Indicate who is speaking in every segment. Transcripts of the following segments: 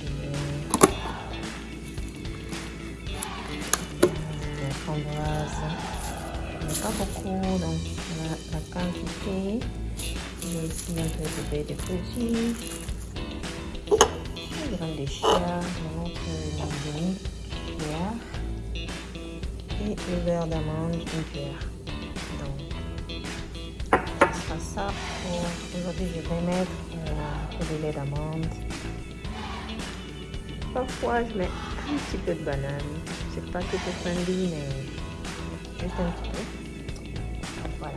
Speaker 1: les fraises. Les framboises. Mais pas beaucoup, donc la, la quantité. J'ai ici un peu de baie de. Une de chia, le cuillère. Et le beurre d'amande, une cuillère. Donc, ce sera ça pour aujourd'hui. Je vais mettre euh, de lait d'amande. Parfois, je mets un petit peu de banane. C'est pas tout friendly, mais juste un petit peu. Voilà.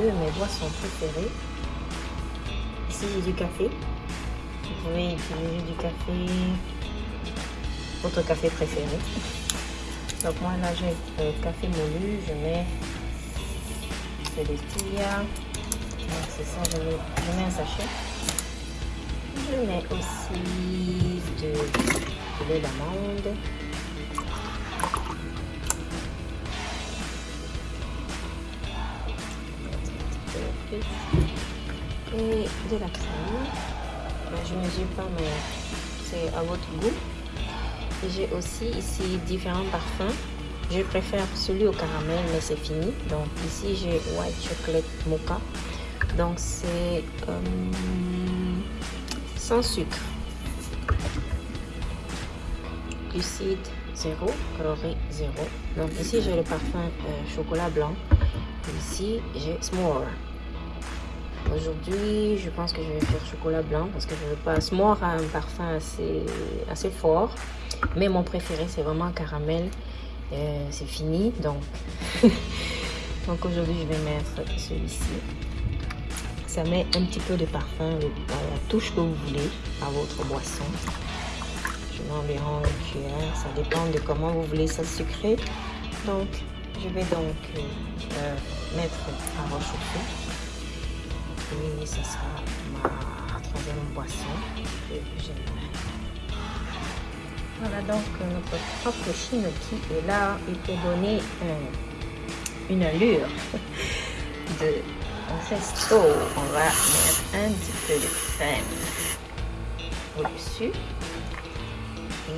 Speaker 1: Autre de mes boissons préférées. Ici, j'ai du café. Vous pouvez utiliser du café, votre café préféré. Donc moi, là, j'ai le café moulu. Je mets de l'estilla. Donc c'est ça, je, mets, je mets un sachet. Je mets aussi de, de lait et de la crème. Ben, je ne mesure pas, mais c'est à votre goût. J'ai aussi ici différents parfums. Je préfère celui au caramel, mais c'est fini. Donc ici, j'ai White Chocolate Mocha. Donc c'est euh, sans sucre. Glucide 0, calories 0. Donc ici, j'ai le parfum euh, chocolat blanc. Ici, j'ai S'more. Aujourd'hui, je pense que je vais faire chocolat blanc parce que je veux pas. S'more a un parfum assez, assez fort. Mais mon préféré, c'est vraiment caramel. Euh, c'est fini. Donc, donc aujourd'hui, je vais mettre celui-ci. Ça met un petit peu de parfum, la touche que vous voulez à votre boisson. Je mets environ une cuillère. Ça dépend de comment vous voulez ça sucré. Donc, je vais donc euh, mettre à rechauffer. Et ce sera ma troisième boisson que j'aimerais. Voilà donc notre propre qui est là et pour donner un, une allure de resto, on va mettre un petit peu de crème au-dessus.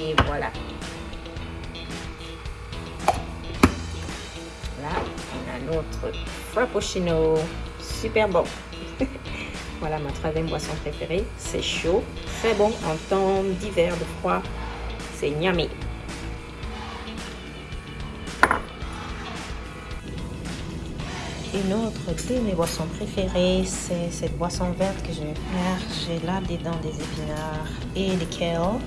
Speaker 1: Et voilà. Là, on a notre frappuccino. Super bon. voilà ma troisième boisson préférée. C'est chaud, très bon en temps d'hiver, de froid. C'est yummy. Une autre de mes boissons préférées, c'est cette boisson verte que je vais faire. J'ai là dedans des épinards et des kale.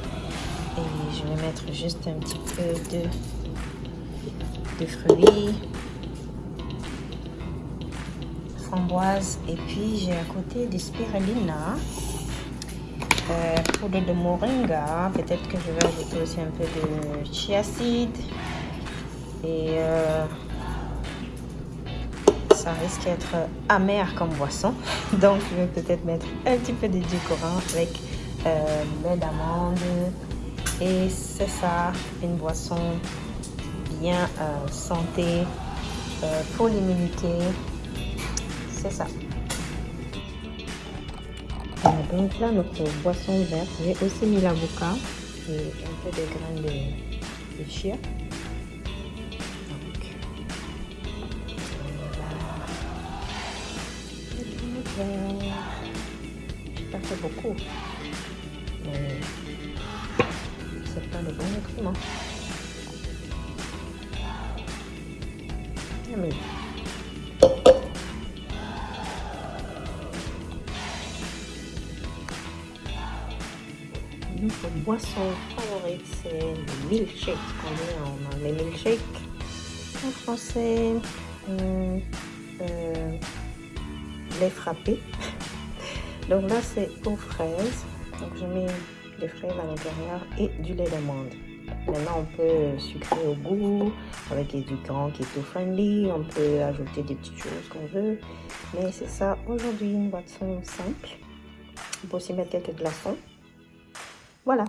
Speaker 1: Et je vais mettre juste un petit peu de, de fruits, Et puis j'ai à côté des spirulina, euh, poudre de moringa. Peut-être que je vais ajouter aussi un peu de chia. Et euh, ça risque d'être amer comme boisson. Donc je vais peut-être mettre un petit peu de décorant avec euh, lait d'amande. Et c'est ça, une boisson bien euh, santé euh, pour l'immunité. Ça. donc là, notre boisson verte, j'ai aussi mis l'avocat et un peu de graines de, de chia. J'ai pas fait beaucoup. Mais c'est pas le bon nutriments. Boisson favorite, c'est le milkshake. On a les milkshakes en français. Hum, euh, les frappés. Donc là, c'est aux fraises. Donc je mets des fraises à l'intérieur et du lait d'amande. Maintenant, on peut sucrer au goût avec du édulcorants keto friendly. On peut ajouter des petites choses qu'on veut. Mais c'est ça aujourd'hui, une boisson simple. On peut aussi mettre quelques glaçons. Voilà.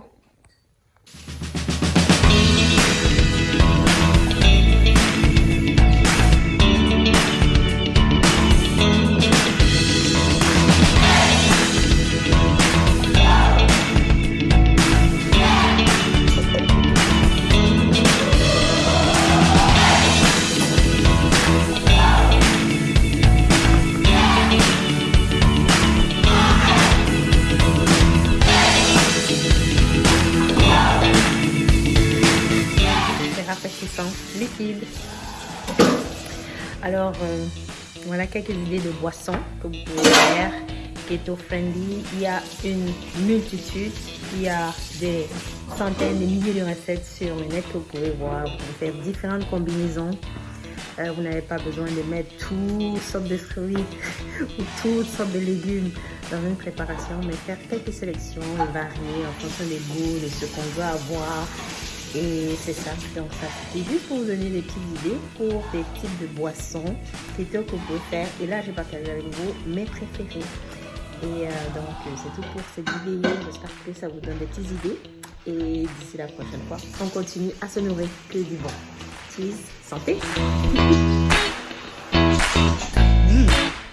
Speaker 1: Liquide. Alors, euh, voilà quelques idées de boissons que vous pouvez faire keto friendly. Il y a une multitude, il y a des centaines, des milliers de recettes sur le net que vous pouvez voir. Vous pouvez faire différentes combinaisons. Euh, vous n'avez pas besoin de mettre toutes sortes de fruits ou toutes sortes de légumes dans une préparation, mais faire quelques sélections et varier en fonction des goûts, de ce qu'on veut avoir et c'est ça, donc ça c'était juste pour vous donner des petites idées pour des types de boissons keto que vous pouvez faire. Et là, j'ai partagé avec vous mes préférés. Et euh, donc, c'est tout pour cette vidéo. J'espère que ça vous donne des petites idées. Et d'ici la prochaine fois, on continue à se nourrir que du bon. Cheese, santé! Mmh.